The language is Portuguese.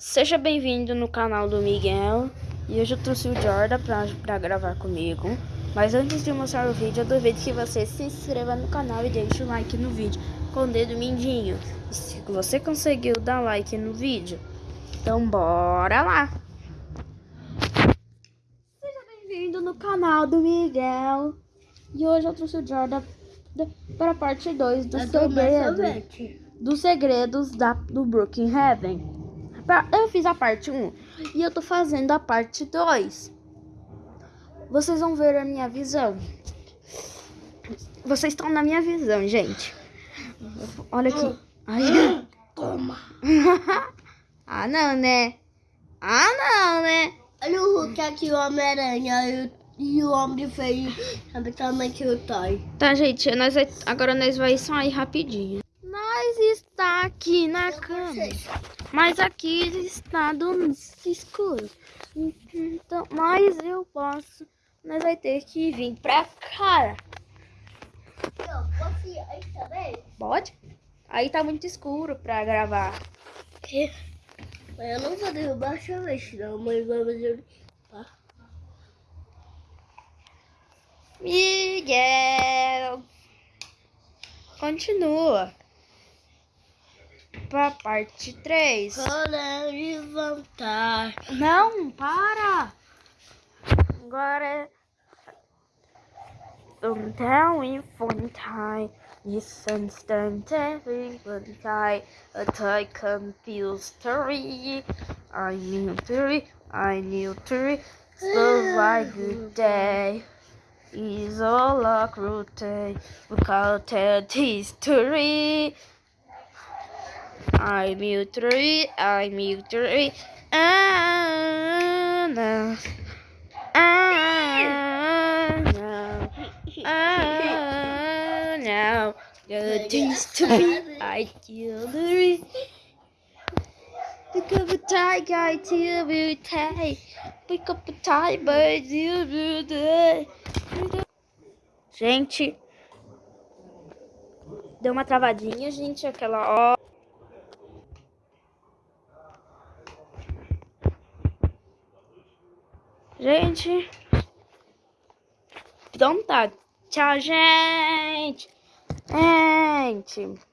Seja bem-vindo no canal do Miguel. E hoje eu trouxe o Jordan pra, pra gravar comigo. Mas antes de mostrar o vídeo, eu duvido que você se inscreva no canal e deixe o like no vídeo. Com o dedo mindinho. E Se você conseguiu dar like no vídeo, então bora lá. Seja bem-vindo no canal do Miguel. E hoje eu trouxe o Jordan para a parte 2 do segredo, dos segredos da, do Brooklyn Eu fiz a parte 1 e eu tô fazendo a parte 2. Vocês vão ver a minha visão. Vocês estão na minha visão, gente. Olha aqui. Ai. Toma. ah, não, né? Ah, não, né? Olha o Hulk aqui, o Homem-Aranha e o Homem Feio. Sabe também que eu tô. Tá, gente. Nós agora nós vai sair rapidinho. Está aqui na cama. Mas aqui está do escuro. Então, mas eu posso. Nós vai ter que vir pra cá. Posso ir aí também? Pode? Aí tá muito escuro pra gravar. Eu não vou derrubar a chave, não, mas vamos limpar. Miguel! Continua pra parte 3. Vou levantar. Não, para! Agora Então, infantai, this instant everyone die, a tie confused three. I knew three, I knew three, slow like good day. Is all a cruelty, without history. I'm you three, I'm you three. No. No. Ah, no. The things to be, I kill the re. Pick up a tie guy till we tie. Pick up a tie, but you do the. Gente, deu uma travadinha, gente, aquela ó. Gente. Então tá. Tchau, gente. Gente.